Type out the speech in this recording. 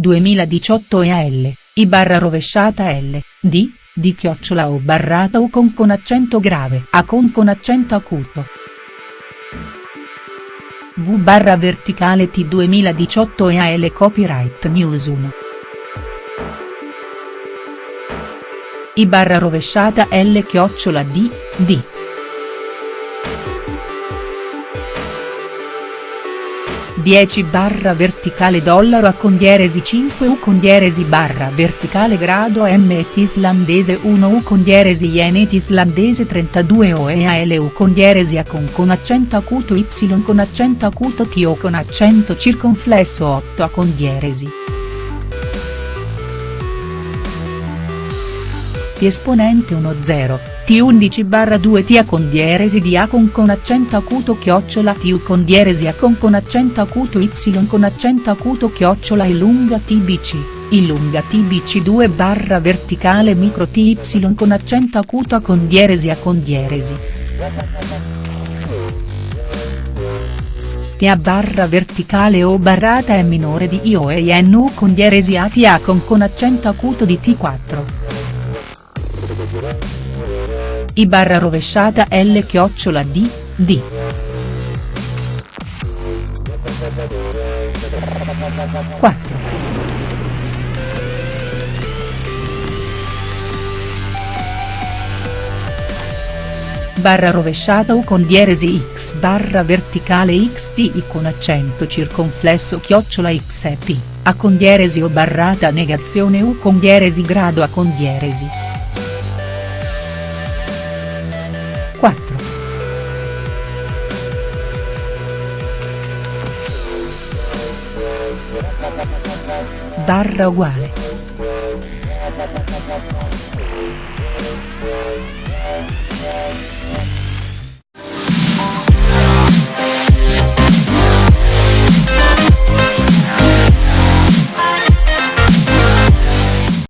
2018 EAL, I barra rovesciata L, D, di chiocciola o barrata o con con accento grave A con con accento acuto. V barra verticale T 2018 EAL Copyright News 1. I barra rovesciata L chiocciola D, D. 10 barra verticale dollaro a con dieresi 5 u con dieresi barra verticale grado m et islandese 1 u con dieresi yen et islandese 32 o e al u con dieresi a con con accento acuto y con accento acuto t o con accento circonflesso 8 a con dieresi. T esponente 10, T11 barra 2 T A con dieresi di A con con accento acuto chiocciola T U con dieresi A con con accento acuto Y con accento acuto chiocciola e lunga TBC, I lunga TBC 2 barra verticale micro TY con accento acuto A con dieresi A con dieresi. T A barra verticale o barrata è minore di IO e NU con dieresi A T A con con accento acuto di T4. I barra rovesciata L chiocciola D, D. Quattro. barra rovesciata U con dieresi x barra verticale xt con accento circonflesso chiocciola x e p, A con dieresi o barrata negazione U con dieresi grado A con dieresi. 4. Barra uguale.